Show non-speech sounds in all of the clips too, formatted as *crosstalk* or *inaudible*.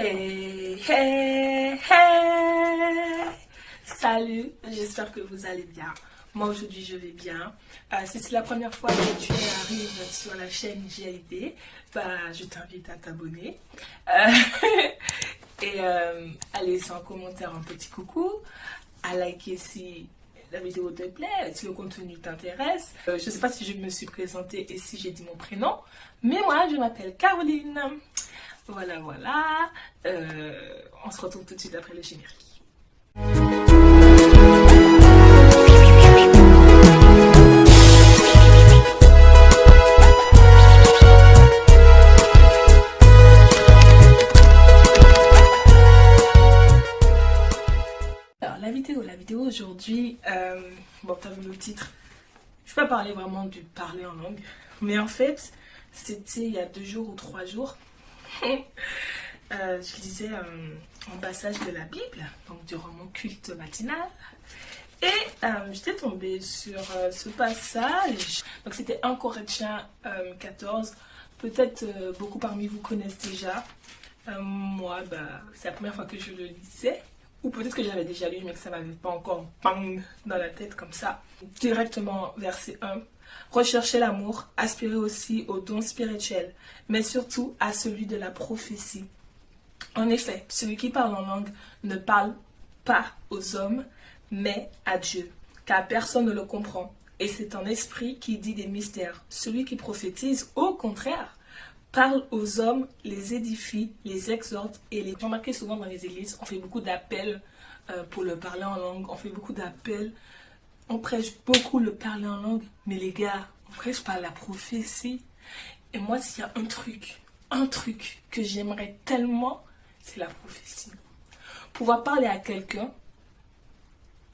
Hey, hey, hey Salut, j'espère que vous allez bien. Moi aujourd'hui je vais bien. Euh, si c'est la première fois que tu arrives sur la chaîne GLD, bah, je t'invite à t'abonner. Euh, *laughs* et euh, à laisser en commentaire un petit coucou, à liker si la vidéo te plaît, si le contenu t'intéresse. je ne sais pas si je me suis présentée et si j'ai dit mon prénom, mais moi je m'appelle Caroline. Voilà, voilà. Euh, on se retrouve tout de suite après le générique. Alors, la vidéo, la vidéo aujourd'hui, euh, bon, t'as vu le titre, je vais pas parler vraiment du parler en langue, mais en fait, c'était il y a deux jours ou trois jours, Euh, je lisais un, passage de la Bible, donc durant mon culte matinal. Et euh, j'étais tombée sur euh, ce passage. Donc c'était 1 Corinthiens 14. Peut-être beaucoup parmi vous connaissent déjà. moi, bah, c'est la première fois que je le lisais. Ou peut-être que j'avais déjà lu, mais que ça m'avait pas encore bang dans la tête comme ça. Directement verset 1. Recherchez l'amour, aspirez aussi aux dons spirituels, mais surtout à celui de la prophétie. En effet, celui qui parle en langue ne parle pas aux hommes, mais à Dieu, car personne ne le comprend. Et c'est un esprit qui dit des mystères. Celui qui prophétise, au contraire, parle aux hommes, les édifie, les exhorte et les... Remarquez souvent dans les églises, on fait beaucoup d'appels euh, pour le parler en langue, on fait beaucoup d'appels on prêche beaucoup le parler en langue, mais les gars, on prêche pas la prophétie. Et moi, s'il y a un truc, un truc que j'aimerais tellement, c'est la prophétie. Pouvoir parler à quelqu'un,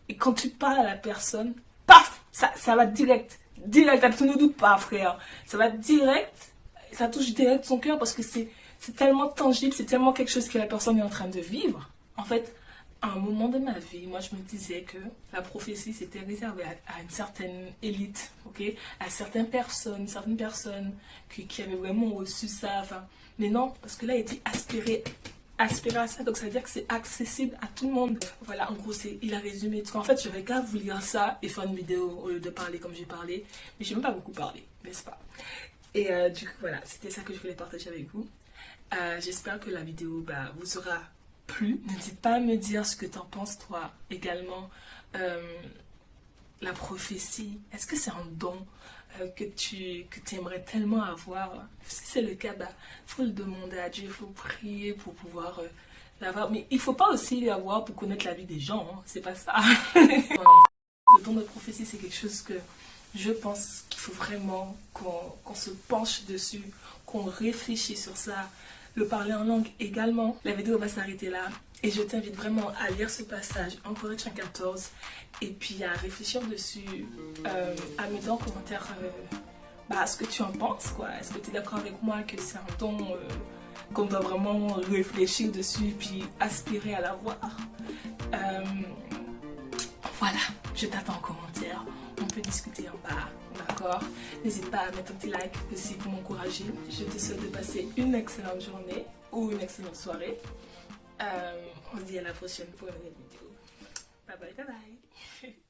et quand tu parles à la personne, paf, ça, ça va direct, direct, tu ne doutes pas, frère. Ça va direct, ça touche direct son cœur parce que c'est tellement tangible, c'est tellement quelque chose que la personne est en train de vivre. En fait, à un moment de ma vie, moi je me disais que la prophétie c'était réservé à, une certaine élite, ok, à certaines personnes, certaines personnes qui, qui avaient vraiment reçu ça, enfin, mais non, parce que là il dit aspirer, aspirer à ça, donc ça veut dire que c'est accessible à tout le monde. Voilà, en gros, il a résumé. En fait, je qu'à vous lire ça et faire une vidéo au lieu de parler comme j'ai parlé, mais j'ai même pas beaucoup parlé, n'est-ce pas? Et euh, du coup, voilà, c'était ça que je voulais partager avec vous. Euh, j'espère que la vidéo bah, vous sera plus. N'hésite pas à me dire ce que tu en penses toi également. Euh, la prophétie, est-ce que c'est un don que tu que aimerais tellement avoir? Si c'est le cas, il bah, faut le demander à Dieu, il faut prier pour pouvoir l'avoir. Mais il faut pas aussi l'avoir pour connaître la vie des gens, hein. c'est pas ça. *laughs* le don de prophétie, c'est quelque chose que je pense qu'il faut vraiment qu'on se penche dessus, qu'on réfléchisse sur ça, le parler en langue également. La vidéo va s'arrêter là. Et je t'invite vraiment à lire ce passage en Corinthiens 14 et puis à réfléchir dessus, euh, à me dire en commentaire euh, bah, ce que tu en penses. quoi. Est-ce que tu es d'accord avec moi que c'est un ton euh, qu'on doit vraiment réfléchir dessus puis aspirer à l'avoir? Voilà, je t'attends en commentaire. On peut discuter en bas. D'accord? N'hésite pas à mettre un petit like aussi pour m'encourager. Je te souhaite de passer une excellente journée ou une excellente soirée. Euh, on se dit à la prochaine pour une nouvelle vidéo. Bye bye bye bye *laughs*